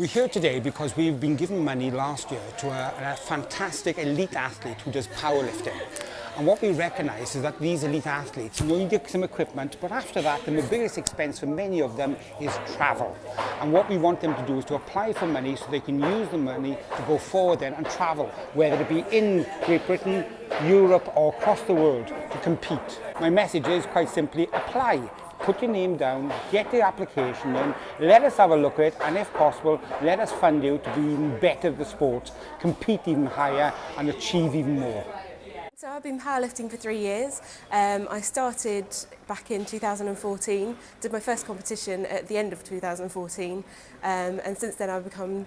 We're here today because we've been given money last year to a, a fantastic elite athlete who does powerlifting. And what we recognise is that these elite athletes you get some equipment, but after that, the biggest expense for many of them is travel. And what we want them to do is to apply for money so they can use the money to go forward then and travel, whether it be in Great Britain, Europe or across the world to compete. My message is quite simply apply. put your name down, get the application in, let us have a look at it, and if possible, let us fund you to be even better at the sport, compete even higher, and achieve even more. So I've been powerlifting for three years. Um, I started back in 2014, did my first competition at the end of 2014, um, and since then I've become